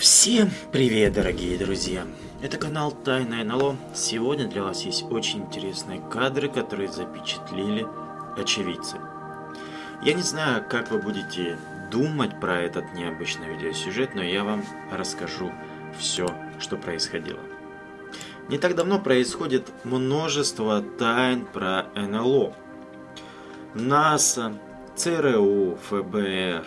Всем привет, дорогие друзья! Это канал Тайное НЛО. Сегодня для вас есть очень интересные кадры, которые запечатлели очевидцы. Я не знаю, как вы будете думать про этот необычный видеосюжет, но я вам расскажу все, что происходило. Не так давно происходит множество тайн про НЛО. НАСА, ЦРУ, ФБР,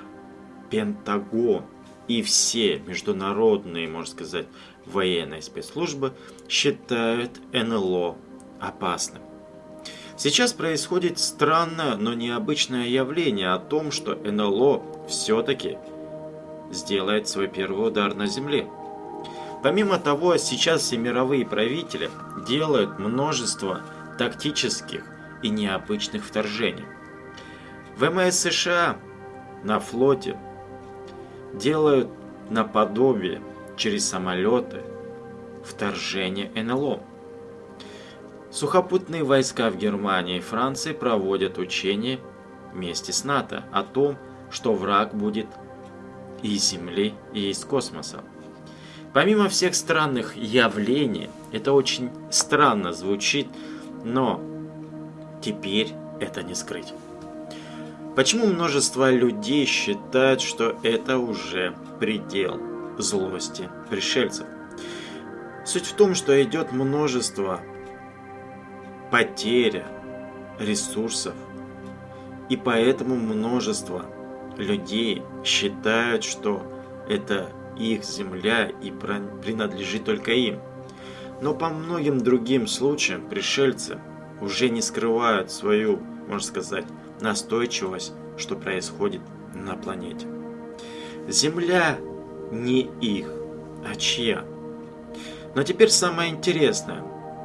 Пентагон и все международные, можно сказать, военные спецслужбы считают НЛО опасным. Сейчас происходит странное, но необычное явление о том, что НЛО все-таки сделает свой первый удар на Земле. Помимо того, сейчас все мировые правители делают множество тактических и необычных вторжений. ВМС США на флоте делают наподобие через самолеты вторжение НЛО. Сухопутные войска в Германии и Франции проводят учения вместе с НАТО о том, что враг будет и из Земли, и из космоса. Помимо всех странных явлений, это очень странно звучит, но теперь это не скрыть. Почему множество людей считают, что это уже предел злости пришельцев? Суть в том, что идет множество потеря ресурсов, и поэтому множество людей считают, что это их земля и принадлежит только им. Но по многим другим случаям пришельцы уже не скрывают свою, можно сказать, настойчивость, что происходит на планете. Земля не их, а чья. Но теперь самое интересное.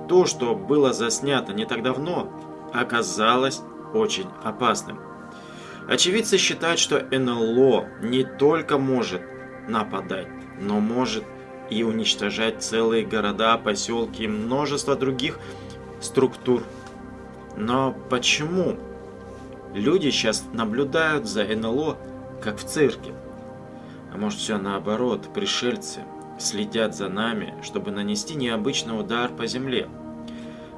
То, что было заснято не так давно, оказалось очень опасным. Очевидцы считают, что НЛО не только может нападать, но может и уничтожать целые города, поселки и множество других структур. Но почему Люди сейчас наблюдают за НЛО, как в цирке. А может все наоборот, пришельцы следят за нами, чтобы нанести необычный удар по земле.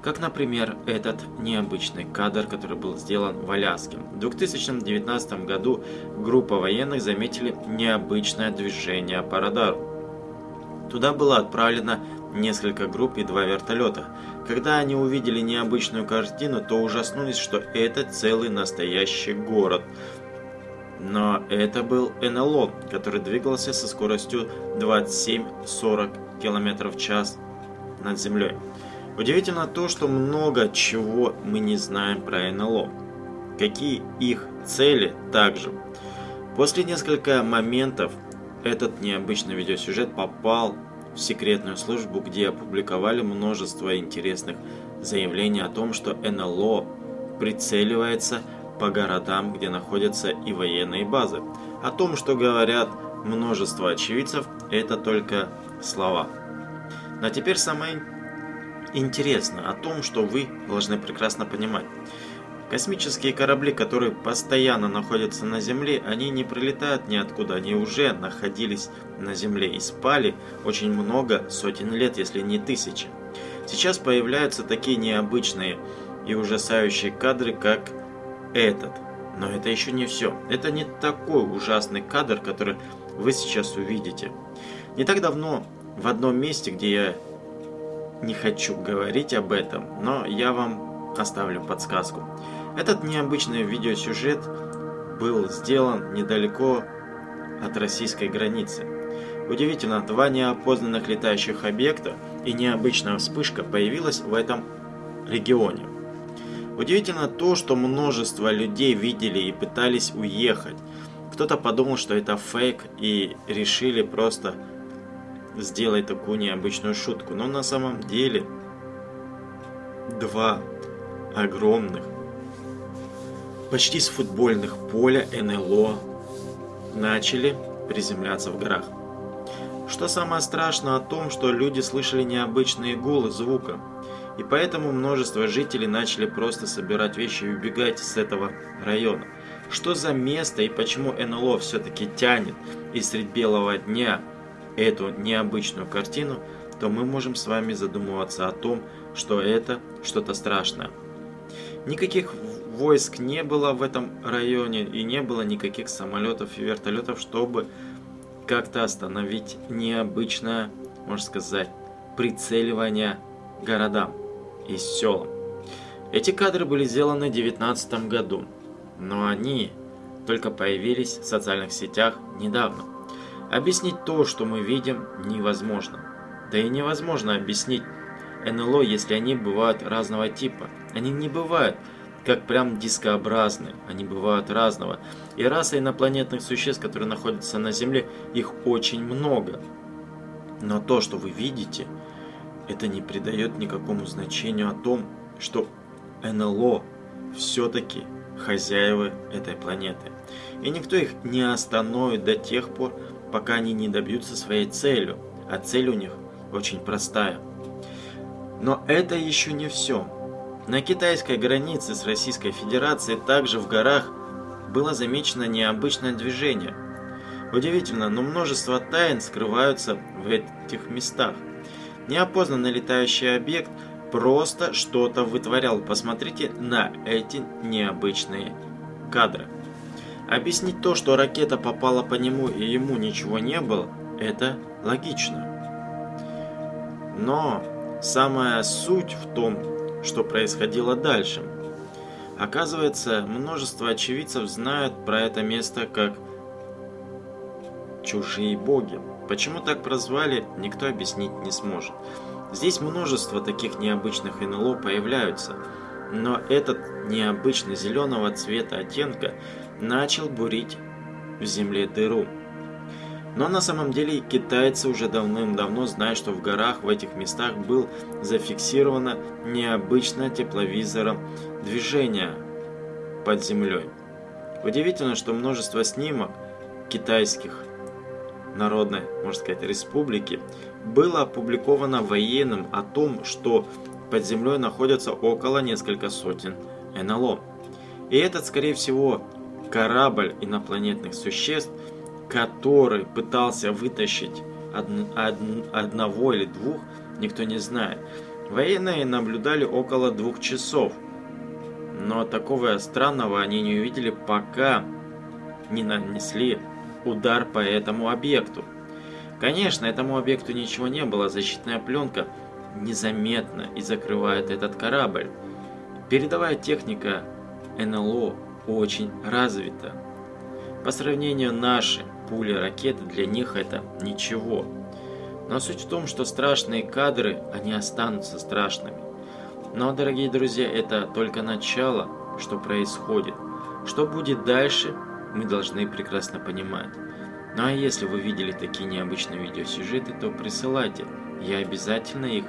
Как, например, этот необычный кадр, который был сделан в Аляске. В 2019 году группа военных заметили необычное движение по радару. Туда было отправлено несколько групп и два вертолета. Когда они увидели необычную картину, то ужаснулись, что это целый настоящий город. Но это был НЛО, который двигался со скоростью 27-40 км в час над землей. Удивительно то, что много чего мы не знаем про НЛО. Какие их цели также. После нескольких моментов этот необычный видеосюжет попал секретную службу, где опубликовали множество интересных заявлений о том, что НЛО прицеливается по городам, где находятся и военные базы. О том, что говорят множество очевидцев, это только слова. Но теперь самое интересное о том, что вы должны прекрасно понимать. Космические корабли, которые постоянно находятся на Земле, они не прилетают ниоткуда, они уже находились на Земле и спали очень много, сотен лет, если не тысячи. Сейчас появляются такие необычные и ужасающие кадры, как этот. Но это еще не все. Это не такой ужасный кадр, который вы сейчас увидите. Не так давно в одном месте, где я не хочу говорить об этом, но я вам оставлю подсказку. Этот необычный видеосюжет был сделан недалеко от российской границы. Удивительно, два неопознанных летающих объекта и необычная вспышка появилась в этом регионе. Удивительно то, что множество людей видели и пытались уехать. Кто-то подумал, что это фейк и решили просто сделать такую необычную шутку. Но на самом деле два огромных почти с футбольных поля НЛО начали приземляться в горах. Что самое страшное о том, что люди слышали необычные гулы звука, и поэтому множество жителей начали просто собирать вещи и убегать с этого района. Что за место и почему НЛО все-таки тянет и средь белого дня эту необычную картину, то мы можем с вами задумываться о том, что это что-то страшное. Никаких войск не было в этом районе и не было никаких самолетов и вертолетов, чтобы как-то остановить необычное, можно сказать, прицеливание городам и селам. Эти кадры были сделаны в 2019 году, но они только появились в социальных сетях недавно. Объяснить то, что мы видим, невозможно. Да и невозможно объяснить НЛО, если они бывают разного типа. Они не бывают как прям дискообразные, они бывают разного. И раса инопланетных существ, которые находятся на Земле, их очень много. Но то, что вы видите, это не придает никакому значению о том, что НЛО все-таки хозяева этой планеты. И никто их не остановит до тех пор, пока они не добьются своей целью. А цель у них очень простая. Но это еще не все. На китайской границе с Российской Федерацией также в горах было замечено необычное движение. Удивительно, но множество тайн скрываются в этих местах. Неопознанный летающий объект просто что-то вытворял. Посмотрите на эти необычные кадры. Объяснить то, что ракета попала по нему и ему ничего не было, это логично. Но самая суть в том, что происходило дальше. Оказывается, множество очевидцев знают про это место как «чужие боги». Почему так прозвали, никто объяснить не сможет. Здесь множество таких необычных НЛО появляются, но этот необычный зеленого цвета оттенка начал бурить в земле дыру. Но на самом деле китайцы уже давным-давно знают, что в горах в этих местах был зафиксировано необычное тепловизором движение под землей. Удивительно, что множество снимок китайских народной, можно сказать, республики было опубликовано военным о том, что под землей находятся около несколько сотен НЛО. И этот, скорее всего, корабль инопланетных существ – который пытался вытащить од, од, одного или двух, никто не знает. Военные наблюдали около двух часов, но такого странного они не увидели, пока не нанесли удар по этому объекту. Конечно, этому объекту ничего не было, защитная пленка незаметно и закрывает этот корабль. Передовая техника НЛО очень развита. По сравнению нашей пули, ракеты, для них это ничего. Но суть в том, что страшные кадры, они останутся страшными. Но, дорогие друзья, это только начало, что происходит. Что будет дальше, мы должны прекрасно понимать. Ну а если вы видели такие необычные видеосюжеты, то присылайте. Я обязательно их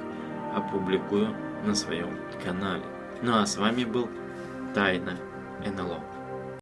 опубликую на своем канале. Ну а с вами был Тайна НЛО.